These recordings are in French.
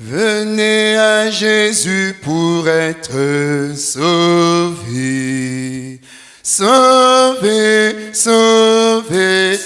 Venez à Jésus pour être sauvé. Sauvé, sauvé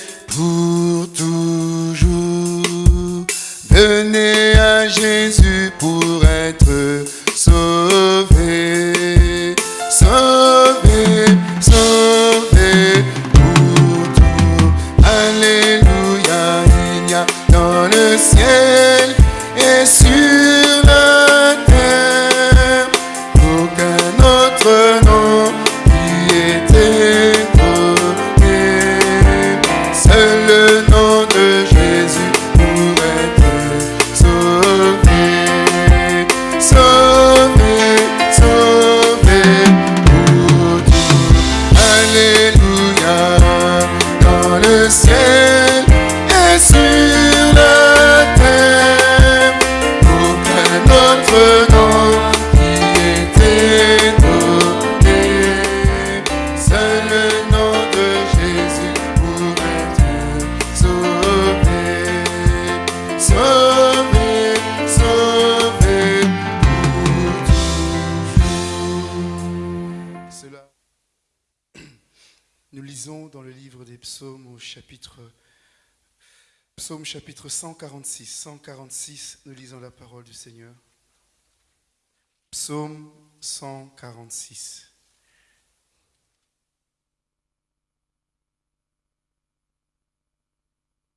psaumes au chapitre Psaume chapitre 146. 146, nous lisons la parole du Seigneur. Psaume 146.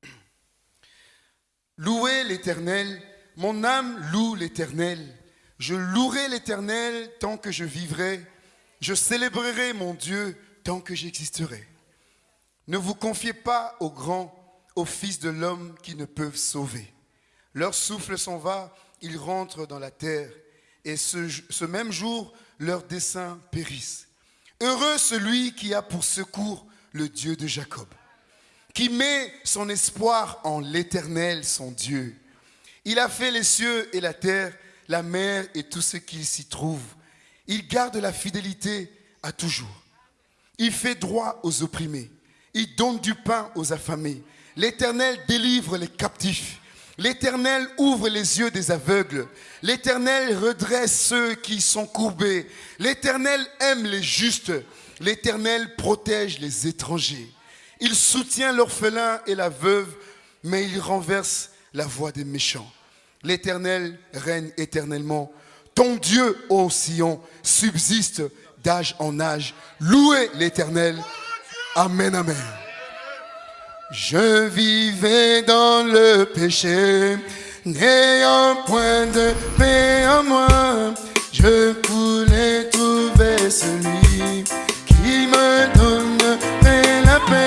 Louez l'Éternel, mon âme loue l'Éternel. Je louerai l'Éternel tant que je vivrai. Je célébrerai mon Dieu tant que j'existerai. Ne vous confiez pas aux grands, aux fils de l'homme qui ne peuvent sauver. Leur souffle s'en va, ils rentrent dans la terre, et ce, même jour, leurs desseins périssent. Heureux celui qui a pour secours le Dieu de Jacob, qui met son espoir en l'Éternel, son Dieu. Il a fait les cieux et la terre, la mer et tout ce qui s'y trouve. Il garde la fidélité à toujours. Il fait droit aux opprimés. Il donne du pain aux affamés. L'Éternel délivre les captifs. L'Éternel ouvre les yeux des aveugles. L'Éternel redresse ceux qui sont courbés. L'Éternel aime les justes. L'Éternel protège les étrangers. Il soutient l'orphelin et la veuve, mais il renverse la voix des méchants. L'Éternel règne éternellement. Ton Dieu, ô Sion, subsiste d'âge en âge. Louez l'Éternel. Amen, amen. Je vivais dans le péché, n'ayant point de paix en moi. Je voulais trouver celui qui me donnerait la paix.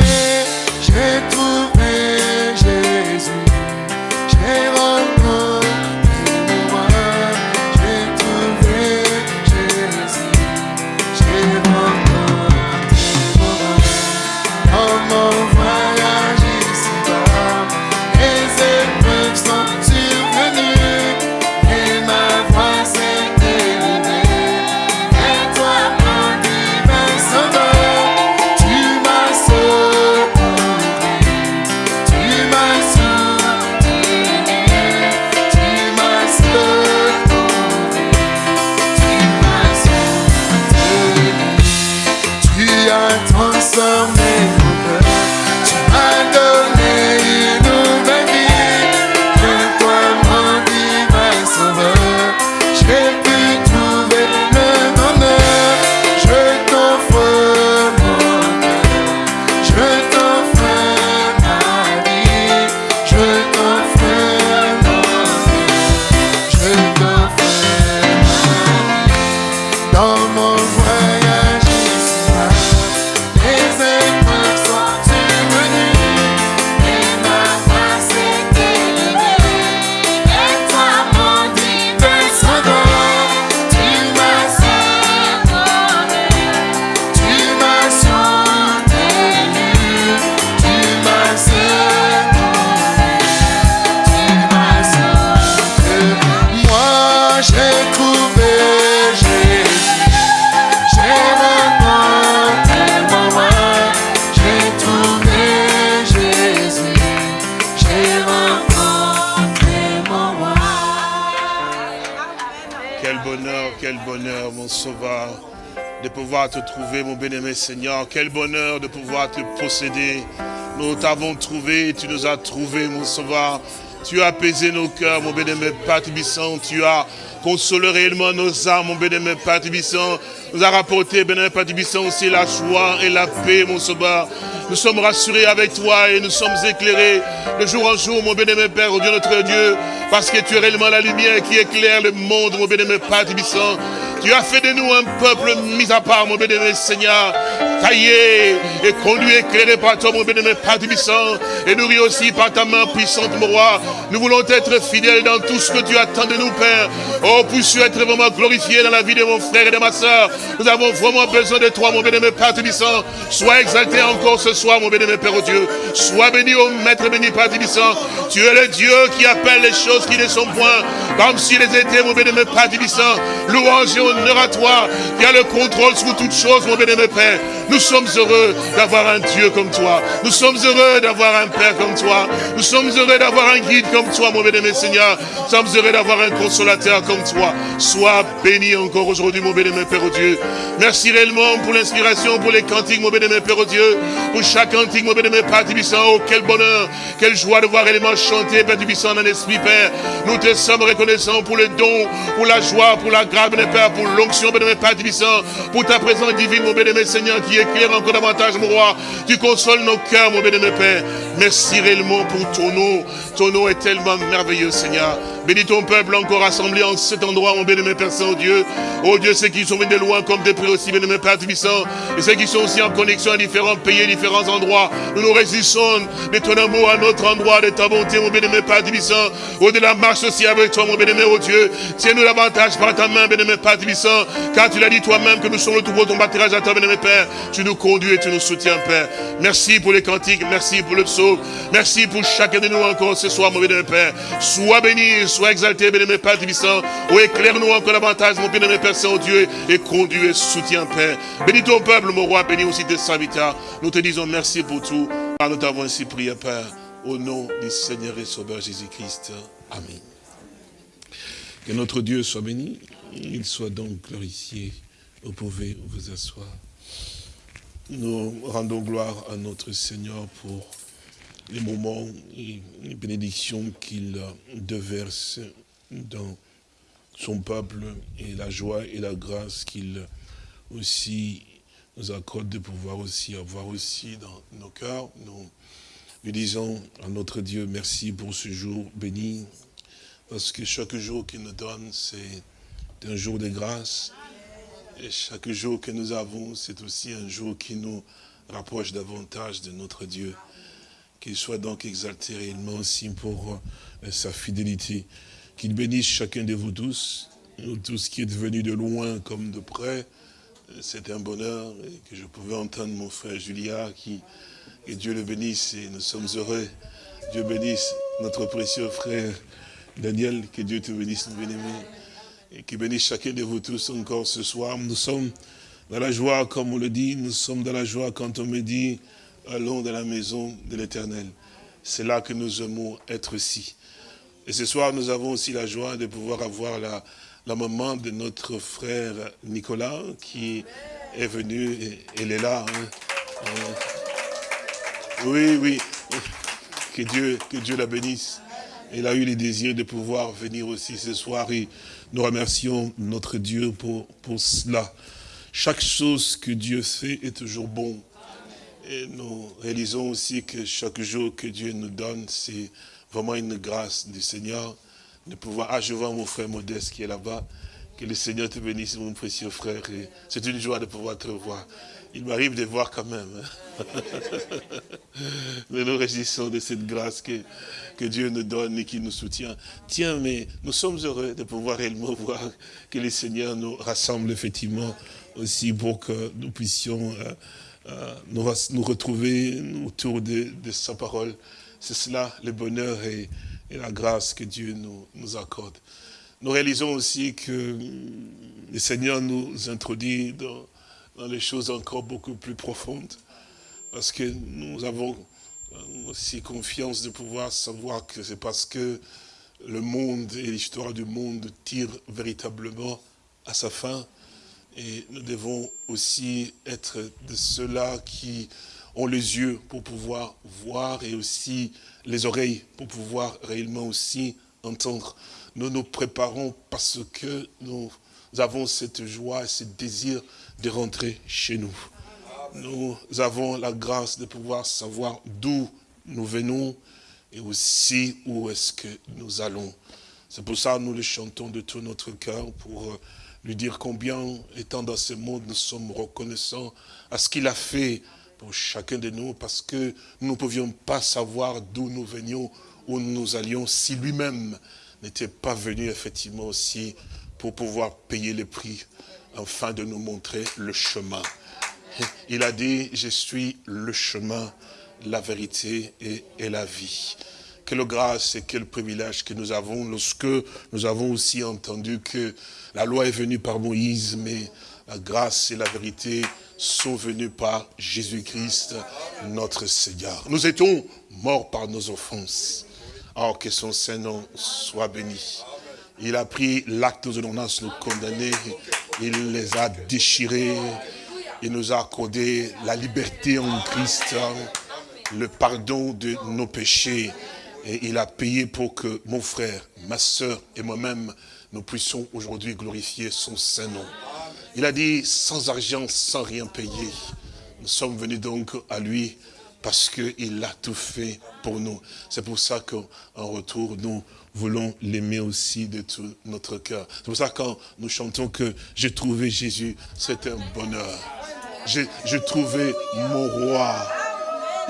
Pouvoir te trouver, mon bien-aimé Seigneur. Quel bonheur de pouvoir te posséder. Nous t'avons trouvé, tu nous as trouvé, mon sauveur. Tu as apaisé nos cœurs, mon bien-aimé Père Tu as consolé réellement nos âmes, mon bien-aimé Père Nous a rapporté, bien-aimé Père aussi la joie et la paix, mon sauveur. Nous sommes rassurés avec toi et nous sommes éclairés de jour en jour, mon bien-aimé Père, oh Dieu notre Dieu, parce que tu es réellement la lumière qui éclaire le monde, mon bien-aimé Père tu as fait de nous un peuple mis à part, mon bénémoine Seigneur, taillé et conduit, éclairé par toi, mon bénémoine Père et nourri aussi par ta main puissante, mon roi. Nous voulons être fidèles dans tout ce que tu attends de nous, Père. Oh, puisses-tu être vraiment glorifié dans la vie de mon frère et de ma soeur. Nous avons vraiment besoin de toi, mon bénémoine Père Sois exalté encore ce soir, mon bénémoine Père, oh Dieu. Sois béni, au Maître béni, Père Tu es le Dieu qui appelle les choses qui ne sont point, comme s'ils étaient, mon bénémoine Père Louange honneur à toi, qui a le contrôle sur toutes choses, mon bien-aimé Père. Nous sommes heureux d'avoir un Dieu comme toi. Nous sommes heureux d'avoir un Père comme toi. Nous sommes heureux d'avoir un guide comme toi, mon bien-aimé Seigneur. Nous sommes heureux d'avoir un consolateur comme toi. Sois béni encore aujourd'hui, mon bien-aimé Père au Dieu. Merci réellement pour l'inspiration, pour les cantiques, mon bien-aimé Père au Dieu. Pour chaque cantique, mon bien-aimé Père Tibissant. Oh, quel bonheur, quelle joie de voir réellement chanter, Père Tibissant, dans l'esprit, Père. Nous te sommes reconnaissants pour le don, pour la joie, pour la grâce, mon Père, pour l'onction, bénémoine Père Tibissant, pour ta présence divine, mon bénémoine Seigneur, qui éclaire encore davantage, mon roi. Tu consoles nos cœurs, mon bénémoine Père. Merci réellement pour ton nom. Ton nom est tellement merveilleux, Seigneur. Bénis ton peuple encore rassemblé en cet endroit, mon bénémoine Père Saint-Dieu. Oh Dieu, ceux qui sont venus de loin comme de près aussi, bénémoine Père Tibissant, et ceux qui sont aussi en connexion à différents pays, différents endroits. Nous nous résistons de ton amour à notre endroit, de ta bonté, mon bénémoine Père Tibissant. Au de la marche aussi avec toi, mon bénémoine, oh Dieu. Tiens-nous davantage par ta main, bénémoine Père Tibissant, car tu l'as dit toi-même que nous sommes le tout ton bâtirage à toi, bénémoine Père. Tu nous conduis et tu nous soutiens, Père. Merci pour les cantiques, merci pour le psaume, merci pour chacun de nous encore ce soir, mon bénémoine Père. Sois béni, sois exalté, bénémoine Père Tibissant. Oh, éclaire-nous encore davantage, mon bénémoine Père Saint-Dieu, et conduis et soutiens, Père. Bénis ton peuple, mon roi, bénis aussi tes serviteurs. Nous te disons merci pour tout. Nous t'avons ainsi prié, Père, au nom du Seigneur et Sauveur Jésus-Christ. Amen. Que notre Dieu soit béni. Il soit donc glorifié. Vous pouvez vous asseoir. Nous rendons gloire à notre Seigneur pour les moments et les bénédictions qu'il déverse dans son peuple et la joie et la grâce qu'il aussi nous accorde de pouvoir aussi avoir aussi dans nos cœurs. Nous lui disons à notre Dieu merci pour ce jour béni, parce que chaque jour qu'il nous donne, c'est un jour de grâce. Et chaque jour que nous avons, c'est aussi un jour qui nous rapproche davantage de notre Dieu. Qu'il soit donc exalté réellement aussi pour euh, sa fidélité. Qu'il bénisse chacun de vous tous, nous tous qui êtes venus de loin comme de près. C'est un bonheur que je pouvais entendre mon frère Julia qui, Dieu le bénisse et nous sommes heureux. Dieu bénisse notre précieux frère Daniel, que Dieu te bénisse, bien-aimé et qui bénisse chacun de vous tous encore ce soir. Nous sommes dans la joie, comme on le dit, nous sommes dans la joie quand on me dit, allons dans la maison de l'éternel. C'est là que nous aimons être ici. Et ce soir, nous avons aussi la joie de pouvoir avoir la, maman de notre frère Nicolas qui est venu, et, elle est là. Hein. Euh, oui, oui, que Dieu, que Dieu la bénisse. Elle a eu le désir de pouvoir venir aussi ce soir nous remercions notre Dieu pour, pour cela. Chaque chose que Dieu fait est toujours bon. Et nous réalisons aussi que chaque jour que Dieu nous donne, c'est vraiment une grâce du Seigneur de pouvoir... Ah, je vois mon frère Modeste qui est là-bas. Que le Seigneur te bénisse, mon précieux frère. C'est une joie de pouvoir te revoir. Il m'arrive de voir quand même. Hein. Mais nous réjouissons de cette grâce que, que Dieu nous donne et qui nous soutient. Tiens, mais nous sommes heureux de pouvoir réellement voir que le Seigneur nous rassemble effectivement aussi pour que nous puissions euh, euh, nous, nous, retrouver autour de, sa parole. C'est cela le bonheur et, la grâce que Dieu nous, nous accorde. Nous réalisons aussi que le Seigneur nous introduit dans les choses encore beaucoup plus profondes, parce que nous avons aussi confiance de pouvoir savoir que c'est parce que le monde et l'histoire du monde tirent véritablement à sa fin, Et nous devons aussi être de ceux-là qui ont les yeux pour pouvoir voir et aussi les oreilles pour pouvoir réellement aussi entendre. Nous nous préparons parce que nous avons cette joie et ce désir de rentrer chez nous. Nous avons la grâce de pouvoir savoir d'où nous venons et aussi où est-ce que nous allons. C'est pour ça que nous le chantons de tout notre cœur pour euh, lui dire combien, étant dans ce monde, nous sommes reconnaissants à ce qu'il a fait pour chacun de nous, parce que nous ne pouvions pas savoir d'où nous venions, où nous allions, si lui-même n'était pas venu effectivement aussi pour pouvoir payer le prix, afin de nous montrer le chemin. Il a dit, je suis le chemin, la vérité et, la vie. Quelle grâce et quel privilège que nous avons lorsque nous avons aussi entendu que la loi est venue par Moïse, mais la grâce et la vérité sont venues par Jésus-Christ, notre Seigneur. Nous étions morts par nos offenses. Or, que son Saint-Nom soit béni. Il a pris l'acte de ordonnances nous condamner, il les a déchirés, il nous a accordé la liberté en Christ, le pardon de nos péchés, et il a payé pour que mon frère, ma soeur et moi-même, nous puissions aujourd'hui glorifier son Saint-Nom. Il a dit, sans argent, sans rien payer. Nous sommes venus donc à lui parce qu'il a tout fait pour nous. C'est pour ça qu'en retour, nous voulons l'aimer aussi de tout notre cœur. C'est pour ça que quand nous chantons que j'ai trouvé Jésus, c'est un bonheur. J'ai trouvé mon roi.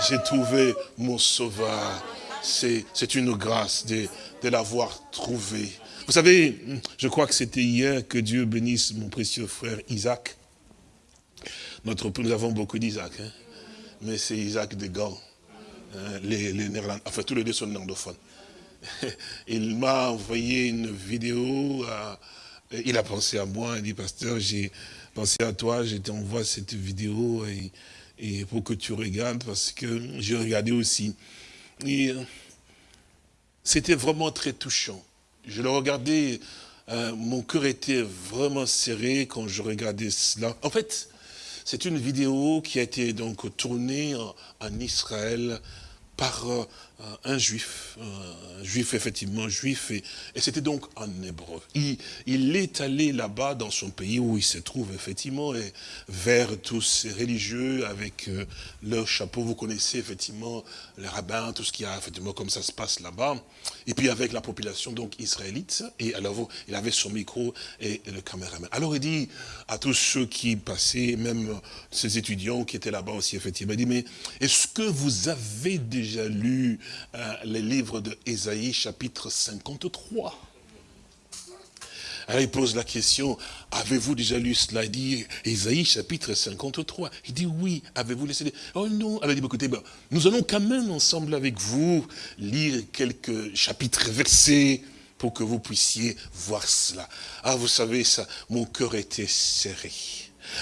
J'ai trouvé mon sauveur. C'est une grâce de, l'avoir trouvé. Vous savez, je crois que c'était hier que Dieu bénisse mon précieux frère Isaac. Notre, nous avons beaucoup d'Isaac, hein? Mais c'est Isaac de Gand. Hein, les, les Néerlandais, enfin tous les deux sont néerlandophones. Il m'a envoyé une vidéo, il a pensé à moi, il dit, pasteur, j'ai pensé à toi, je t'envoie cette vidéo et, pour que tu regardes, parce que j'ai regardé aussi. Euh, c'était vraiment très touchant. Je le regardais, euh, mon cœur était vraiment serré quand je regardais cela. En fait, c'est une vidéo qui a été donc tournée en, Israël par euh, un juif, un juif effectivement juif, et, c'était donc en hébreu. Il, est allé là-bas dans son pays où il se trouve effectivement, et vers tous ces religieux avec euh, leur chapeau, vous connaissez effectivement les rabbins, tout ce qu'il y a effectivement comme ça se passe là-bas, et puis avec la population donc israélite, et alors il avait son micro et, le caméraman. Alors il dit à tous ceux qui passaient, même ces étudiants qui étaient là-bas aussi effectivement, il dit mais est-ce que vous avez déjà lu euh, les livres de chapitre 53. Alors il pose la question, avez-vous déjà lu cela? Il dit, Ésaïe chapitre 53. Il dit, oui, avez-vous laissé Oh non, alors il dit, écoutez, ben, nous allons quand même ensemble avec vous lire quelques chapitres versés pour que vous puissiez voir cela. Ah, vous savez, ça, mon cœur était serré.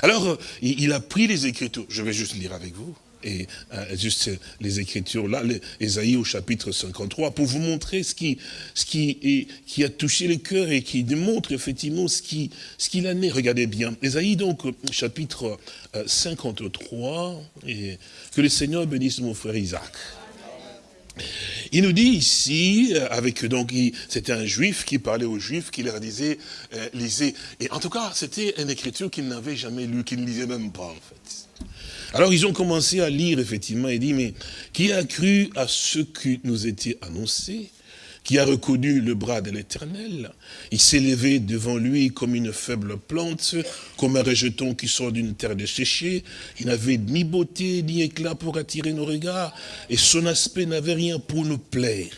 Alors, euh, il a pris les Écritures, je vais juste lire avec vous et euh, juste les Écritures là, Esaïe au chapitre 53, pour vous montrer ce qui, ce qui, qui a touché le cœur et qui démontre effectivement ce qu'il ce qu'il en est. Regardez bien, Esaïe donc, chapitre 53, euh, et que le Seigneur bénisse mon frère Isaac. Il nous dit ici, euh, avec donc, c'était un juif qui parlait aux juifs, qui leur disait, lisez. Et en tout cas, c'était une écriture qu'il n'avait jamais lue, qu'il ne lisait même pas, en fait. Alors ils ont commencé à lire, effectivement, et dit, mais qui a cru à ce qui nous était annoncé qui a reconnu le bras de l'Éternel? Il s'est levé devant lui comme une faible plante, comme un rejeton qui sort d'une terre desséchée. Il n'avait ni beauté ni éclat pour attirer nos regards, et son aspect n'avait rien pour nous plaire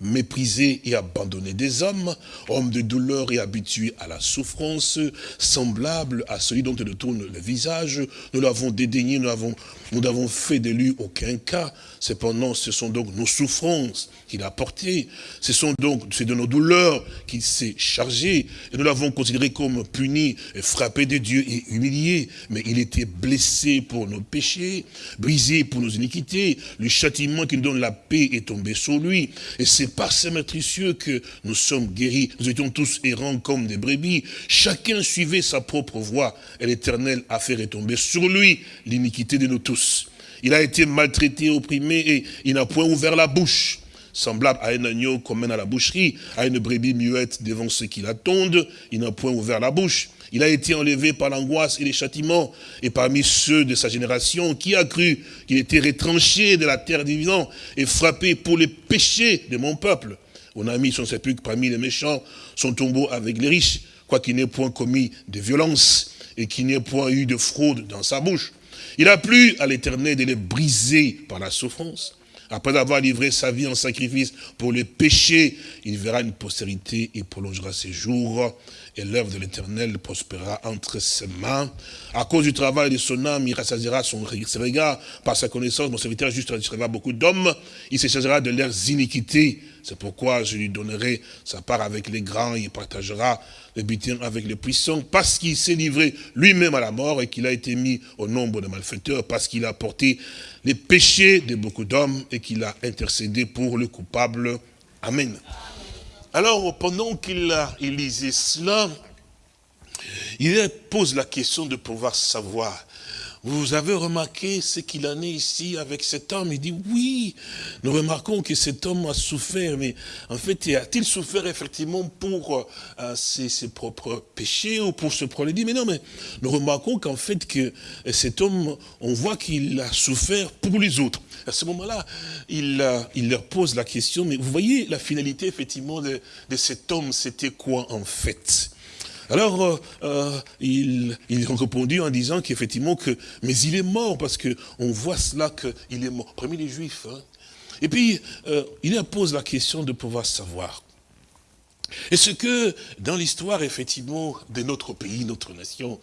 méprisé et abandonné des hommes, homme de douleur et habitué à la souffrance, semblable à celui dont il tourne le visage. Nous l'avons dédaigné, nous n'avons nous fait de lui aucun cas. Cependant, ce sont donc nos souffrances qu'il a portées. Ce sont donc, c'est de nos douleurs qu'il s'est chargé. Et nous l'avons considéré comme puni, frappé de Dieu et humilié. Mais il était blessé pour nos péchés, brisé pour nos iniquités. Le châtiment qui nous donne la paix est tombé sur lui. Et c'est par ses matricieux que nous sommes guéris. Nous étions tous errants comme des brebis. Chacun suivait sa propre voie. Et l'éternel a fait retomber sur lui l'iniquité de nous tous. Il a été maltraité, opprimé et il n'a point ouvert la bouche semblable à un agneau qu'on mène à la boucherie, à une brebis muette devant ceux qui l'attendent, il n'a point ouvert la bouche. Il a été enlevé par l'angoisse et les châtiments, et parmi ceux de sa génération, qui a cru qu'il était retranché de la terre vivants et frappé pour les péchés de mon peuple. On a mis son sépulcre parmi les méchants, son tombeau avec les riches, quoiqu'il n'ait point commis de violence et qu'il n'ait point eu de fraude dans sa bouche. Il a plu à l'éternel de les briser par la souffrance. Après avoir livré sa vie en sacrifice pour les péchés, il verra une postérité et prolongera ses jours. Et l'œuvre de l'éternel prospérera entre ses mains. À cause du travail de son âme, il rassasiera son, ses. Par sa connaissance, mon serviteur juste rassasiera beaucoup d'hommes. Il se chargera de leurs iniquités. C'est pourquoi je lui donnerai sa part avec les grands. Il partagera le butin avec les puissants. Parce qu'il s'est livré lui-même à la mort et qu'il a été mis au nombre de malfaiteurs. Parce qu'il a porté les péchés de beaucoup d'hommes et qu'il a intercédé pour le coupable. Amen. Alors, pendant qu'il lisait cela, il pose la question de pouvoir savoir. Vous avez remarqué ce qu'il en est ici avec cet homme? Il dit, oui, nous remarquons que cet homme a souffert, mais en fait, a-t-il souffert effectivement pour euh, ses, propres péchés ou pour ce problème Il dit, mais non, mais nous remarquons qu'en fait, que cet homme, on voit qu'il a souffert pour les autres. À ce moment-là, il, euh, leur pose la question, mais vous voyez la finalité effectivement de cet homme, c'était quoi en fait? Alors, euh, euh, il, il a répondu en disant qu'effectivement, que, mais il est mort, parce qu'on voit cela qu'il est mort, parmi les Juifs. Hein. Et puis, euh, il leur pose la question de pouvoir savoir, est-ce que dans l'histoire, effectivement, de notre pays, notre nation,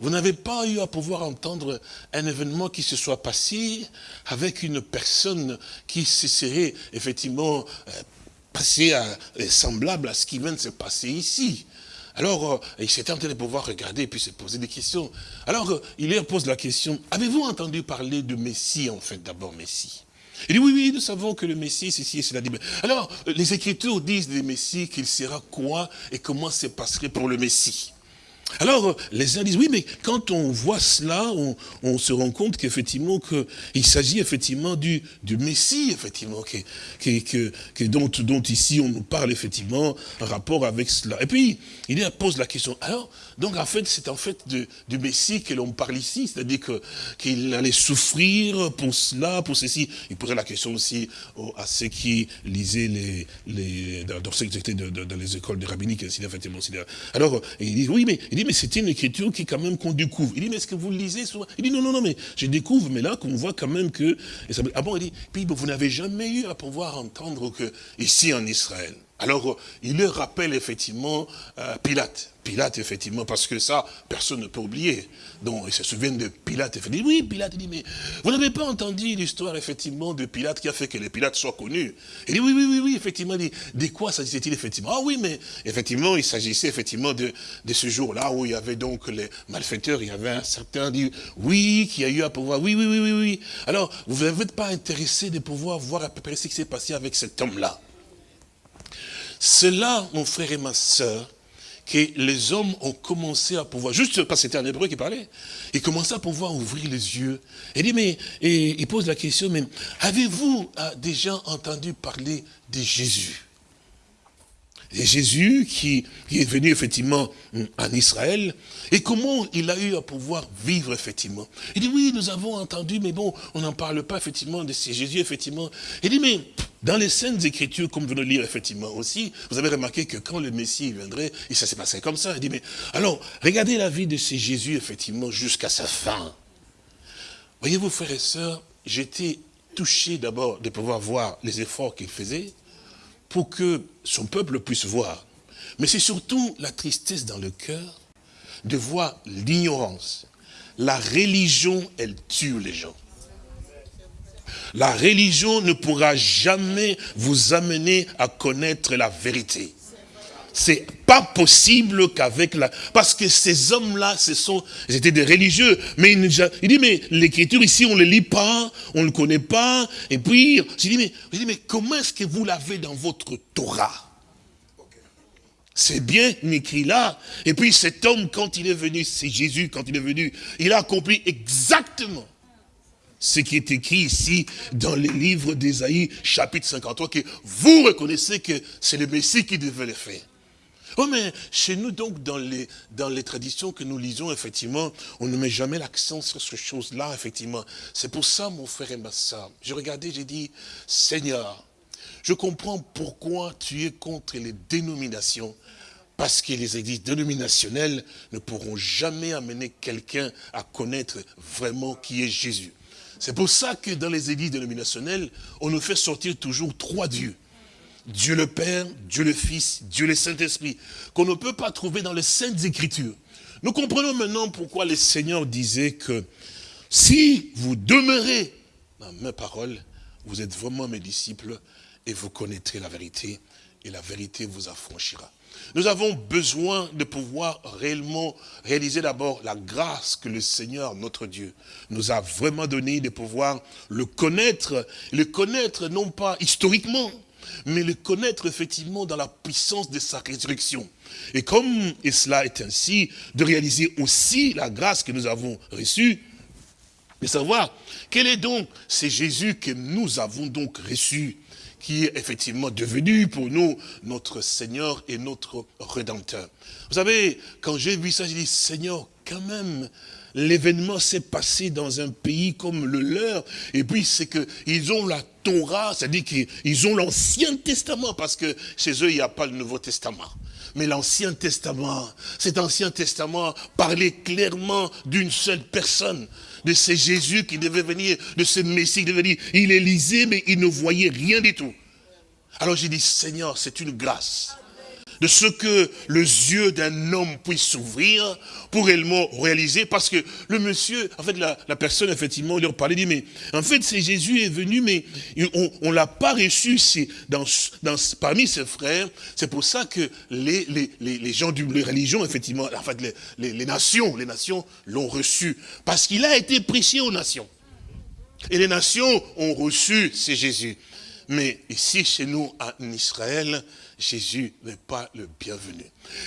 vous n'avez pas eu à pouvoir entendre un événement qui se soit passé avec une personne qui se serait, effectivement, euh, passé à, semblable à ce qui vient de se passer ici? Alors, euh, il s'était en train de pouvoir regarder et puis se poser des questions. Alors, il leur pose la question, avez-vous entendu parler de Messie, en fait, d'abord Messie? Il dit, oui, oui, nous savons que le Messie, c'est ci et cela. Alors, les Écritures disent des Messie qu'il sera quoi et comment se passerait pour le Messie. Alors, les uns disent, oui, mais quand on voit cela, on, se rend compte qu'effectivement, qu'il s'agit effectivement du, Messie, effectivement, que, dont, dont ici on nous parle effectivement en rapport avec cela. Et puis, il pose la question, alors, donc en fait, c'est en fait du Messie que l'on parle ici, c'est-à-dire qu'il allait souffrir pour cela, pour ceci. Il posait la question aussi à ceux qui lisaient les, les, dans, étaient dans les écoles de rabbiniques, effectivement. Alors, il dit, oui, mais il dit, mais c'est une écriture qui quand même qu'on découvre. Il dit, mais est-ce que vous lisez souvent? Il dit, non, non, non, mais je découvre, mais là, qu'on voit quand même que... ah bon, il dit, puis vous n'avez jamais eu à pouvoir entendre que ici en Israël, alors, il leur rappelle effectivement euh, Pilate. Pilate, effectivement, parce que ça, personne ne peut oublier. Donc, ils se souviennent de Pilate. Il dit, oui, Pilate, il dit, mais vous n'avez pas entendu l'histoire, effectivement, de Pilate qui a fait que les Pilates soient connus? Il dit, oui, oui, oui, oui, effectivement, il dit, de quoi s'agissait-il, effectivement? Ah oui, mais, effectivement, il s'agissait, effectivement, de, de ce jour-là où il y avait donc les malfaiteurs, il y avait un certain, dit, oui, qui a eu à pouvoir, oui, oui, oui, oui, oui. Alors, vous n'êtes pas intéressé de pouvoir voir à peu près ce qui s'est passé avec cet homme-là? C'est là, mon frère et ma soeur, que les hommes ont commencé à pouvoir, juste parce que c'était un hébreu qui parlait, ils commençaient à pouvoir ouvrir les yeux. Et dit, mais, il pose la question, mais avez-vous euh, déjà entendu parler de Jésus? Jésus qui, est venu effectivement en Israël, et comment il a eu à pouvoir vivre effectivement? Il dit, oui, nous avons entendu, mais bon, on n'en parle pas effectivement de ces Jésus, effectivement. Il dit, mais dans les scènes écritures, comme vous de lire effectivement aussi, vous avez remarqué que quand le Messie viendrait, et ça s'est passé comme ça. Il dit, mais alors, regardez la vie de ces Jésus, effectivement, jusqu'à sa fin. Voyez-vous, frères et sœurs, j'étais touché d'abord de pouvoir voir les efforts qu'il faisait, pour que son peuple puisse voir. Mais c'est surtout la tristesse dans le cœur de voir l'ignorance. La religion, elle tue les gens. La religion ne pourra jamais vous amener à connaître la vérité. C'est pas possible qu'avec la... Parce que ces hommes-là, ce sont... Ils étaient des religieux. Mais il, dit, mais l'écriture ici, on ne le lit pas, on ne le connaît pas. Et puis, je dis, mais, je dis, mais comment est-ce que vous l'avez dans votre Torah? C'est bien écrit là. Et puis cet homme, quand il est venu, c'est Jésus, quand il est venu, il a accompli exactement ce qui est écrit ici dans le livre d'Ésaïe, chapitre 53, que vous reconnaissez que c'est le Messie qui devait le faire. Oh, mais chez nous, donc, dans les, dans les traditions que nous lisons, effectivement, on ne met jamais l'accent sur ces choses-là, effectivement. C'est pour ça, mon frère et ma soeur, j'ai regardé, j'ai dit, Seigneur, je comprends pourquoi tu es contre les dénominations, parce que les églises dénominationnelles ne pourront jamais amener quelqu'un à connaître vraiment qui est Jésus. C'est pour ça que dans les églises dénominationnelles, on nous fait sortir toujours trois dieux. Dieu le Père, Dieu le Fils, Dieu le Saint-Esprit, qu'on ne peut pas trouver dans les Saintes Écritures. Nous comprenons maintenant pourquoi le Seigneur disait que si vous demeurez dans mes paroles, vous êtes vraiment mes disciples et vous connaîtrez la vérité et la vérité vous affranchira. Nous avons besoin de pouvoir réellement réaliser d'abord la grâce que le Seigneur, notre Dieu, nous a vraiment donné de pouvoir le connaître, le connaître non pas historiquement, mais le connaître effectivement dans la puissance de sa résurrection. Et comme cela est ainsi, de réaliser aussi la grâce que nous avons reçue, de savoir quel est donc c'est Jésus que nous avons donc reçu, qui est effectivement devenu pour nous notre Seigneur et notre Rédempteur. Vous savez, quand j'ai vu ça, j'ai dit, Seigneur, quand même, l'événement s'est passé dans un pays comme le leur, et puis c'est qu'ils ont la Torah, c'est-à-dire qu'ils ont l'Ancien Testament, parce que chez eux, il n'y a pas le Nouveau Testament. Mais l'Ancien Testament, cet Ancien Testament parlait clairement d'une seule personne, de ce Jésus qui devait venir, de ce Messie qui devait venir. Il est lisé, mais il ne voyait rien du tout. Alors j'ai dit, Seigneur, c'est une grâce de ce que les yeux d'un homme puisse s'ouvrir pour réellement réaliser, parce que le monsieur, en fait, la, personne, effectivement, leur parlait, dit, mais en fait, c'est Jésus est venu, mais on ne l'a pas reçu dans, parmi ses frères. C'est pour ça que les, gens la religion, effectivement, en fait, les, les nations, les nations l'ont reçu, parce qu'il a été prêché aux nations. Et les nations ont reçu, c'est Jésus. Mais ici, chez nous, en Israël, Jésus n'est pas le bienvenu.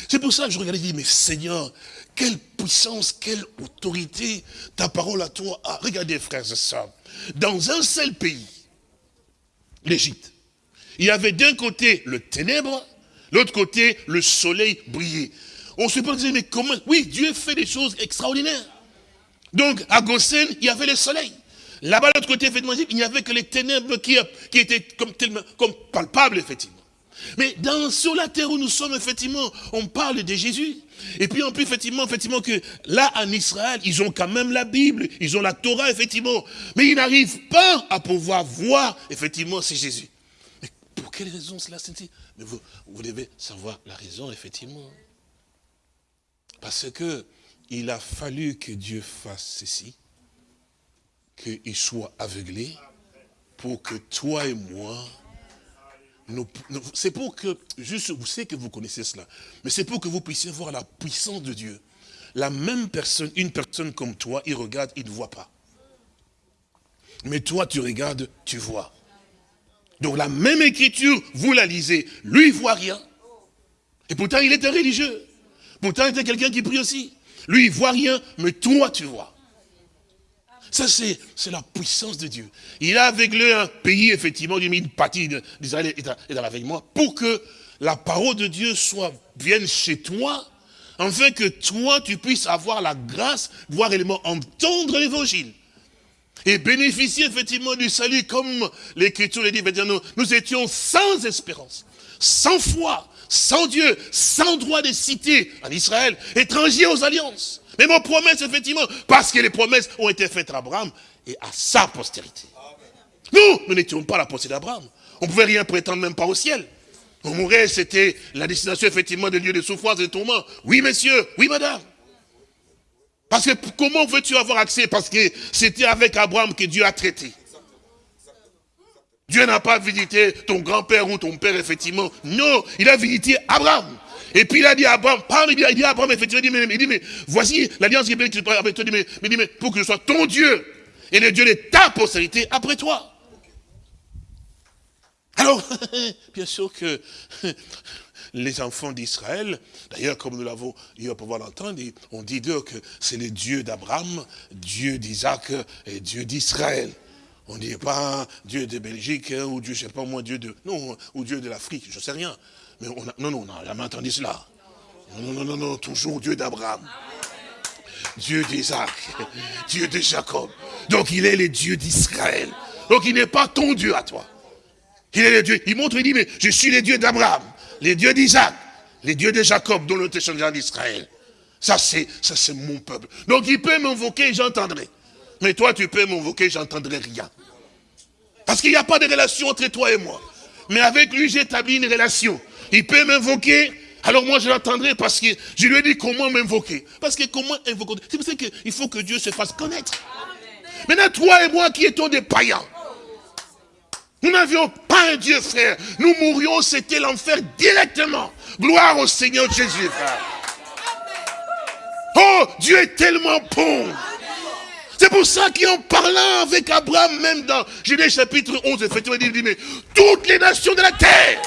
C'est pour ça que je regardais et dis, mais Seigneur, quelle puissance, quelle autorité ta parole à toi a. Regardez, frères et sœurs, dans un seul pays, l'Égypte, il y avait d'un côté le ténèbre, l'autre côté le soleil brillait. On se posait, mais comment? Oui, Dieu fait des choses extraordinaires. Donc, à Goshen, il y avait le soleil. Là-bas, de l'autre côté, effectivement, il n'y avait que les ténèbres qui, qui étaient comme, comme palpables, effectivement. Mais sur la terre où nous sommes, effectivement, on parle de Jésus. Et puis on peut effectivement, effectivement que là, en Israël, ils ont quand même la Bible, ils ont la Torah, effectivement. Mais ils n'arrivent pas à pouvoir voir, effectivement, c'est Jésus. Mais pour quelle raison cela Mais vous, vous devez savoir la raison, effectivement. Parce que il a fallu que Dieu fasse ceci qu'il soit aveuglé pour que toi et moi, c'est pour que, juste, vous savez que vous connaissez cela, mais c'est pour que vous puissiez voir la puissance de Dieu. La même personne, une personne comme toi, il regarde, il ne voit pas. Mais toi, tu regardes, tu vois. Donc la même écriture, vous la lisez, lui, il voit rien. Et pourtant, il était religieux. Pourtant, il était quelqu'un qui prie aussi. Lui, il voit rien, mais toi, tu vois. Ça, c'est la puissance de Dieu. Il a aveuglé un pays, effectivement, une partie d'Israël est dans l'aveuglement, pour que la parole de Dieu soit, vienne chez toi, afin que toi, tu puisses avoir la grâce, voir réellement entendre l'évangile. Et bénéficier effectivement du salut, comme l'Écriture le dit, nous, nous étions sans espérance, sans foi, sans Dieu, sans droit de cité en Israël, étrangers aux alliances. Mais mon promesse, effectivement, parce que les promesses ont été faites à Abraham et à sa postérité. Nous, nous n'étions pas la postérité d'Abraham. On ne pouvait rien prétendre, même pas au ciel. On mourait, c'était la destination, effectivement, des lieux de souffrance et de tourment. Oui, monsieur, oui, madame. Parce que comment veux-tu avoir accès? Parce que c'était avec Abraham que Dieu a traité. Dieu n'a pas visité ton grand-père ou ton père, effectivement. Non, il a visité Abraham. Et puis il a dit à Abraham, parle il dit à Abraham, effectivement, il dit, mais, il dit, mais voici l'alliance qui est avec toi, mais, mais, mais pour que je sois ton Dieu, et le Dieu de ta postérité après toi. Alors, bien sûr que les enfants d'Israël, d'ailleurs, comme nous l'avons eu à pouvoir l'entendre, on dit d'eux que c'est le Dieu d'Abraham, Dieu d'Isaac et Dieu d'Israël. On ne dit pas Dieu de Belgique, hein, ou Dieu, je sais pas moi, Dieu de, non, ou Dieu de l'Afrique, je ne sais rien. Mais on a, non, non, on n'a jamais entendu cela. Non, non, non, non, toujours Dieu d'Abraham. Dieu d'Isaac, Dieu de Jacob. Donc il est le Dieu d'Israël. Donc il n'est pas ton Dieu à toi. Il est le Dieu. Il montre, il dit, mais je suis le Dieu d'Abraham, les dieux d'Isaac, les dieux de Jacob, dont le témoignage d'Israël. Ça, c'est ça c'est mon peuple. Donc il peut m'invoquer, j'entendrai. Mais toi, tu peux m'invoquer, j'entendrai rien. Parce qu'il n'y a pas de relation entre toi et moi. Mais avec lui, j'ai établi une relation. Il peut m'invoquer, alors moi je l'entendrai parce que je lui ai dit comment m'invoquer. Parce que comment invoquer C'est pour ça qu'il faut que Dieu se fasse connaître. Maintenant, toi et moi qui étions des païens, nous n'avions pas un Dieu, frère. Nous mourions, c'était l'enfer directement. Gloire au Seigneur Jésus, frère. Oh, Dieu est tellement bon. C'est pour ça qu'en parlant avec Abraham, même dans Genèse chapitre 11, effectivement, il dit, mais toutes les nations de la terre,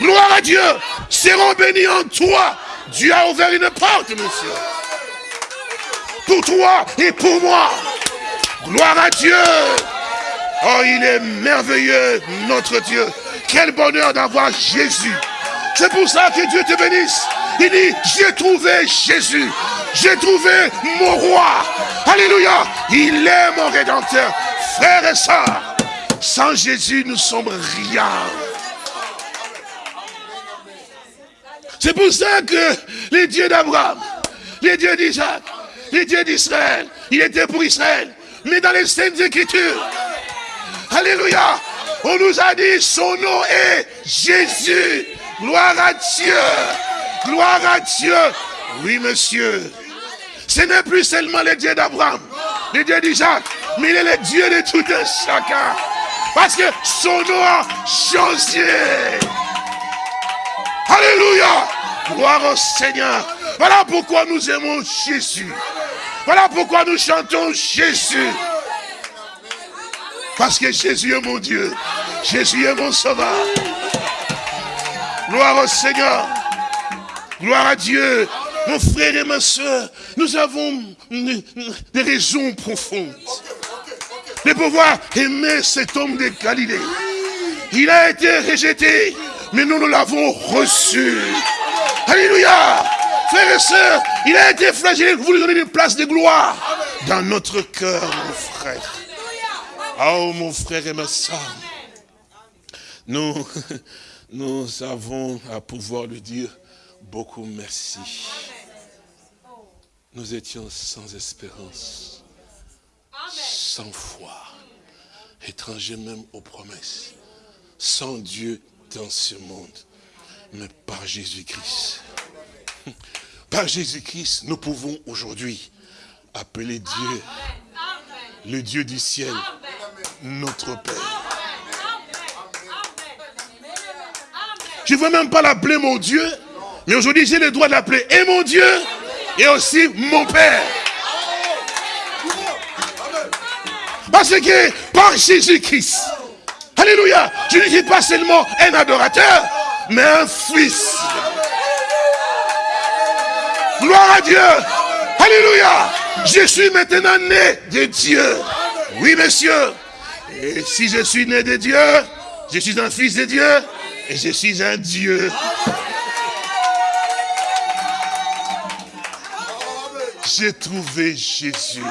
gloire à Dieu, seront bénies en toi. Dieu a ouvert une porte, monsieur. Pour toi et pour moi. Gloire à Dieu. Oh, il est merveilleux, notre Dieu. Quel bonheur d'avoir Jésus. C'est pour ça que Dieu te bénisse. Il dit, j'ai trouvé Jésus. J'ai trouvé mon roi. Alléluia. Il est mon rédempteur. Frères et sœurs, sans Jésus, nous sommes rien. C'est pour ça que les dieux d'Abraham, les dieux d'Isaac, les dieux d'Israël, il était pour Israël. Mais dans les Saintes Écritures, Alléluia, on nous a dit son nom est Jésus. Gloire à Dieu. Gloire à Dieu. Oui, monsieur. Ce n'est plus seulement le Dieu d'Abraham, le Dieu d'Isaac, mais il est le Dieu de tout un chacun. Parce que son nom a changé. Alléluia. Gloire au Seigneur. Voilà pourquoi nous aimons Jésus. Voilà pourquoi nous chantons Jésus. Parce que Jésus est mon Dieu. Jésus est mon sauveur. Gloire au Seigneur. Gloire à Dieu. Mon frère et ma soeur, nous avons des raisons profondes de pouvoir aimer cet homme de Galilée. Il a été rejeté, mais nous, nous l'avons reçu. Alléluia. Frères et sœurs, il a été flagellé, vous lui donnez une place de gloire dans notre cœur, mon frère. Oh, mon frère et ma soeur, nous, nous avons à pouvoir lui dire beaucoup merci. Nous étions sans espérance, sans foi, étrangers même aux promesses, sans Dieu dans ce monde, mais par Jésus-Christ. Par Jésus-Christ, nous pouvons aujourd'hui appeler Dieu, le Dieu du ciel, notre Père. Je ne veux même pas l'appeler mon Dieu, mais aujourd'hui j'ai le droit de l'appeler et mon Dieu et aussi mon Père. Parce que par Jésus-Christ, Alléluia, je ne suis pas seulement un adorateur, mais un fils. Gloire à Dieu. Alléluia. Je suis maintenant né de Dieu. Oui, monsieur. Et si je suis né de Dieu, je suis un fils de Dieu et je suis un Dieu. J'ai trouvé Jésus.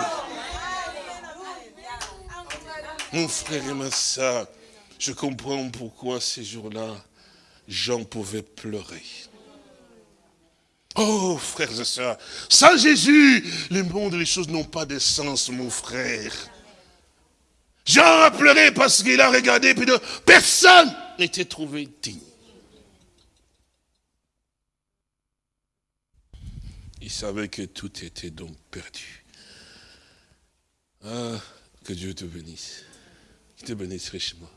Mon frère et ma soeur, je comprends pourquoi ces jours-là, Jean pouvait pleurer. Oh, frères et sœurs, sans Jésus, le monde et les choses n'ont pas de sens, mon frère. Jean a pleuré parce qu'il a regardé, puis de, personne n'était trouvé digne. Il savait que tout était donc perdu. Ah, que Dieu te bénisse. Qu'il te bénisse richement.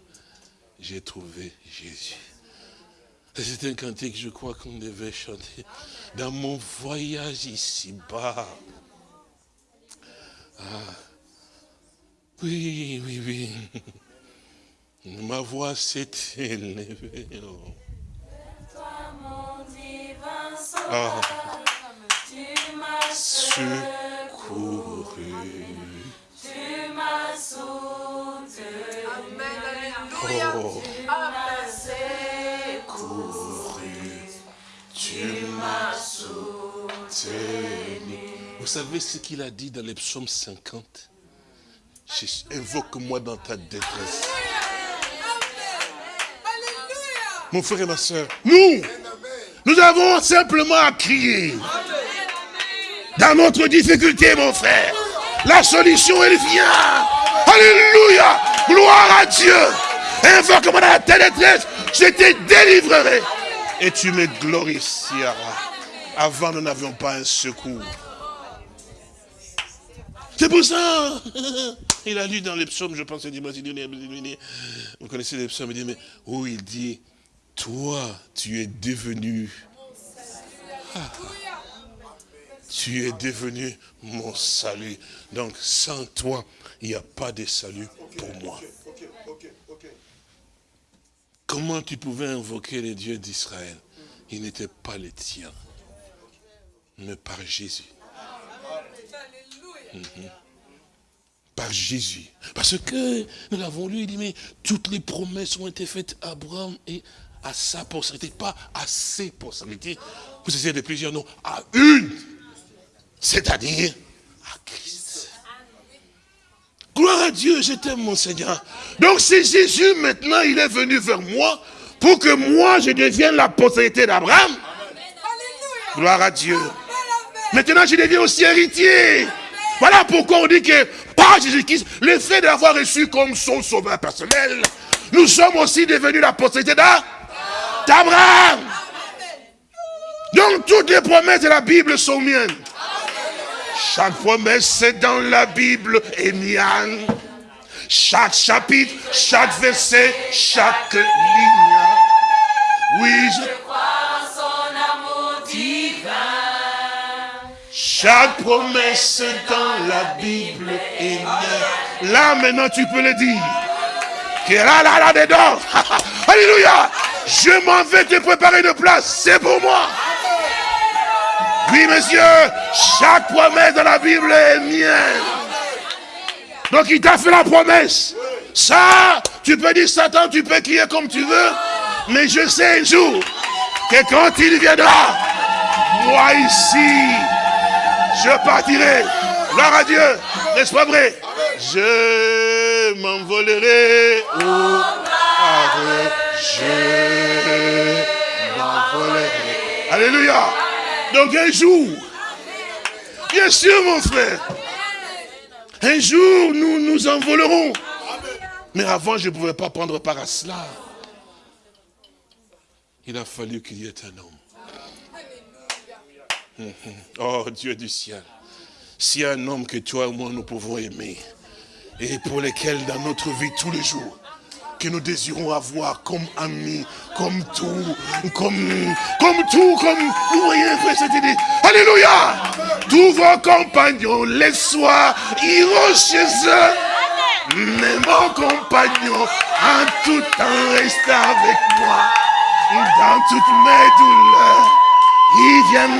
J'ai trouvé Jésus. C'est un cantique, je crois, qu'on devait chanter. Dans mon voyage ici-bas. Ah. Oui, oui, oui. Ma voix s'est élevée. Oh. Ah. Tu m'as secouru. Tu m'as soutenu. Vous savez ce qu'il a dit dans les psaumes 50 Invoque-moi dans ta détresse. Mon frère et ma soeur, nous, nous avons simplement à crier. Dans notre difficulté, mon frère, la solution, elle vient. Alléluia. Gloire à Dieu. Invoque-moi dans ta détresse. Je te délivrerai. Et tu me glorifieras. Avant, nous n'avions pas un secours. C'est pour ça. Il a lu dans les psaumes, je pense, vous connaissez les psaumes, il dit, mais où il dit, toi, tu es devenu. Ah, tu es devenu mon salut. Donc, sans toi, il n'y a pas de salut pour moi. Comment tu pouvais invoquer les dieux d'Israël? Ils n'étaient pas les tiens, mais par Jésus. Mhm. Par Jésus. Parce que nous l'avons lu, il dit, mais toutes les promesses ont été faites à Abraham et à sa postérité, pas à ses postérités. Vous essayez de plusieurs noms, à une, c'est-à-dire à Christ. Dieu, je t'aime mon Seigneur. Donc c'est Jésus maintenant, il est venu vers moi pour que moi je devienne la postérité d'Abraham. Gloire à Dieu. Maintenant je deviens aussi héritier. Voilà pourquoi on dit que par Jésus-Christ, le fait d'avoir reçu comme son sauveur personnel, nous sommes aussi devenus la postérité d'Abraham. Donc toutes les promesses de la Bible sont miennes. Chaque promesse dans la Bible est mienne. Chaque chapitre, chaque verset, chaque ligne. Oui, je crois son amour divin. Chaque promesse dans la Bible est mienne. Là maintenant tu peux le dire. Que là, là, là dedans. Alléluia. Je m'en vais te préparer une place. C'est pour moi. Oui, monsieur, chaque promesse de la Bible est mienne. Donc il t'a fait la promesse. Ça, tu peux dire Satan, tu peux crier comme tu veux. Mais je sais un jour que quand il viendra, moi ici, je partirai. Gloire à Dieu. N'est-ce pas vrai? Je m'envolerai. je m'envolerai. Alléluia. Donc un jour, bien sûr mon frère, un jour nous nous envolerons. Mais avant, je ne pouvais pas prendre part à cela. Il a fallu qu'il y ait un homme. Oh Dieu du ciel, s'il y a un homme que toi et moi nous pouvons aimer, et pour lequel dans notre vie tous les jours, que nous désirons avoir comme amis, comme tout, comme, comme tout, comme vous voyez, frère, idée. Alléluia! Tous vos compagnons, les soirs, iront chez eux. Mais mon compagnon, en tout temps, reste avec moi. Dans toutes mes douleurs, il vient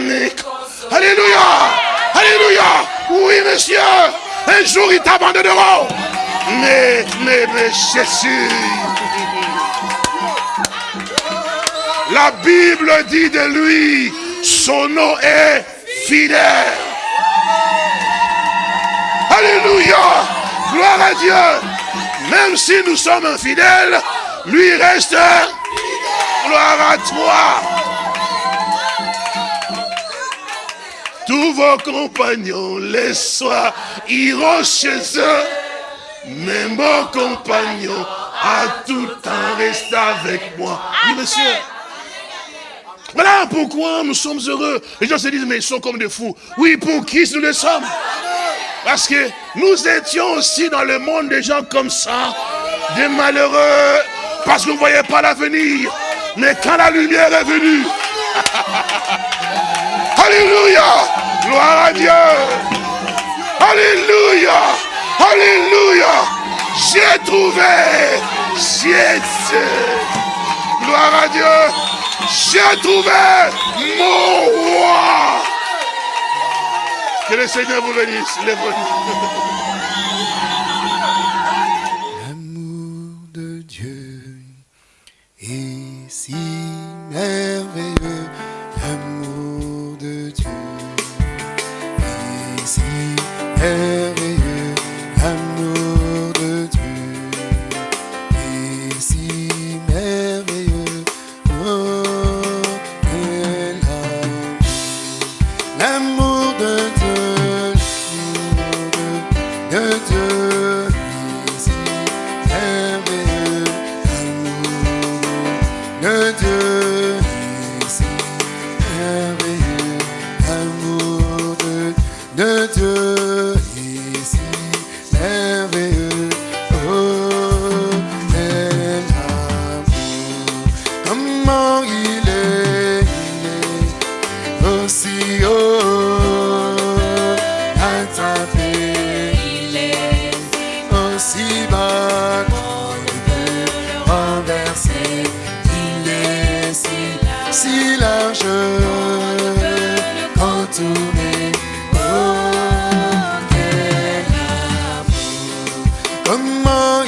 Alléluia! Alléluia! Oui, monsieur! Un jour, ils t'abandonneront. Mais, mais, mais, Jésus. La Bible dit de lui, son nom est fidèle. Alléluia. Gloire à Dieu. Même si nous sommes infidèles, lui reste gloire à toi. Tous vos compagnons, les soirs, iront chez eux. Mes bons compagnons, à tout temps, resté avec moi. Oui, monsieur. Voilà pourquoi nous sommes heureux. Les gens se disent, mais ils sont comme des fous. Oui, pour qui nous le sommes? Parce que nous étions aussi dans le monde des gens comme ça, des malheureux, parce qu'on ne voyait pas l'avenir. Mais quand la lumière est venue, Alléluia Gloire à Dieu Alléluia Alléluia. J'ai trouvé Jésus. Gloire à Dieu. J'ai trouvé mon roi. Que le Seigneur vous bénisse. Les اما